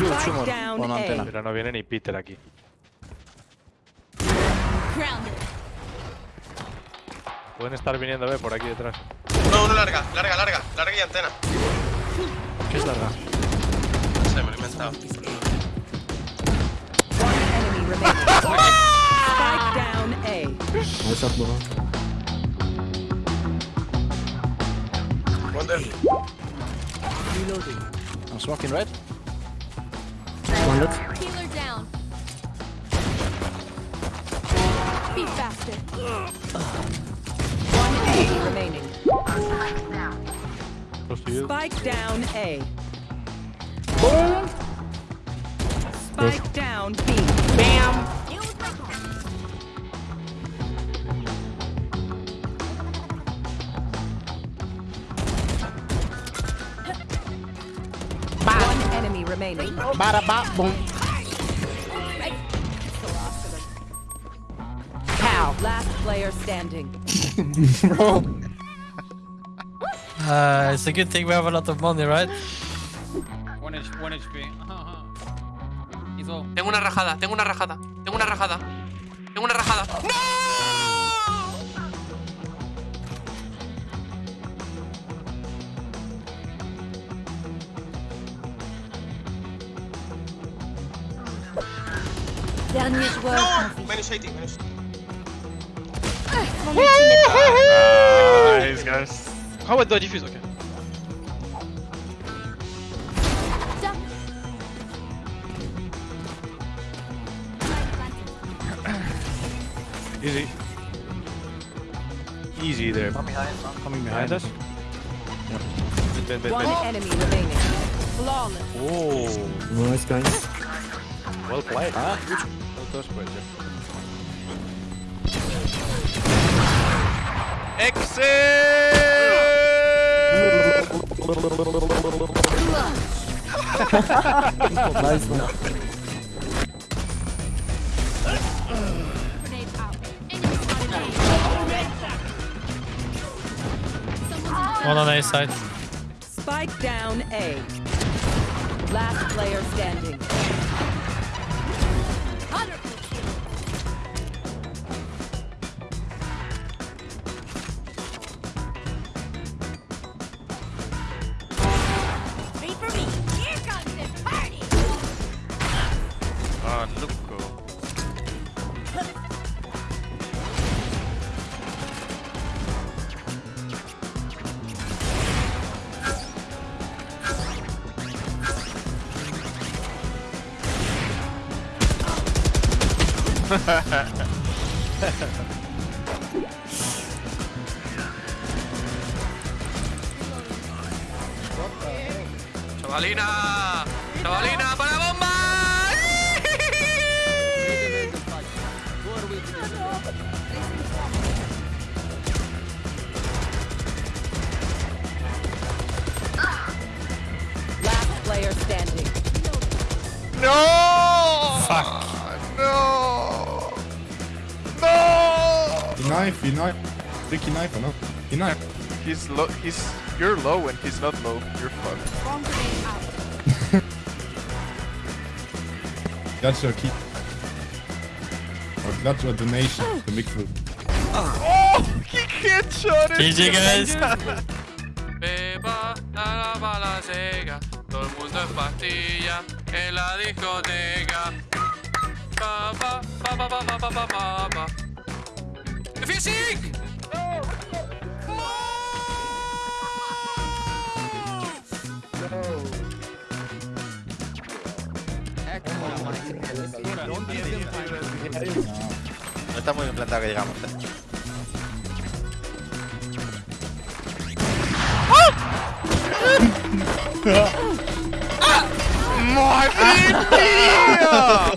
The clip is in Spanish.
Shoot, shoot Con antena. Pero no viene ni Peter aquí. Pueden estar viniendo B por aquí detrás. No, uno larga, larga, larga, larga y antena. ¿Qué es larga? No sé, me lo he inventado. One enemy remaining. Spike down A. Nice shot, bro. Wonder. I'm smoking red. One lit. Healer down. Be faster. One enemy remaining. Oh, Close to. Spike down A. Boom. Spike down B. One remaining. Bada ba boom. Pow. Last player standing. Uh, it's a good thing we have a lot of money, right? One, H one HP. Tengo una rajada, tengo una rajada, tengo una rajada. Tengo una rajada. Dernier joueur. ¡No! Menos 80, menos. Nice, guys. How about the defuse? Okay. Easy. Easy there. Coming behind, coming Behind behind us? Mid, mid, mid, One enemy remaining. Flawless. Oh, Nice, guys. well played. Huh? тоже пойдет. Exit! nice one. One on A side. Spike down A. Last player standing. ¡Chavalina! ¡Chavalina, para bomba! ¡No! He knife, he knife. Tricky knife, or no? He knife. He's low. He's you're low and he's not low. You're fucked. Bomb grenade out. That's your key. Or that's your donation to Big Food. Oh, he can't shot it. GG, guys. Beba, la bala todo el mundo en pastilla, en la discoteca. Pa, pa, pa, pa, pa, pa, pa, pa, pa, pa. ¡Fishing! No está muy bien plantado que llegamos. ¡Madre mía!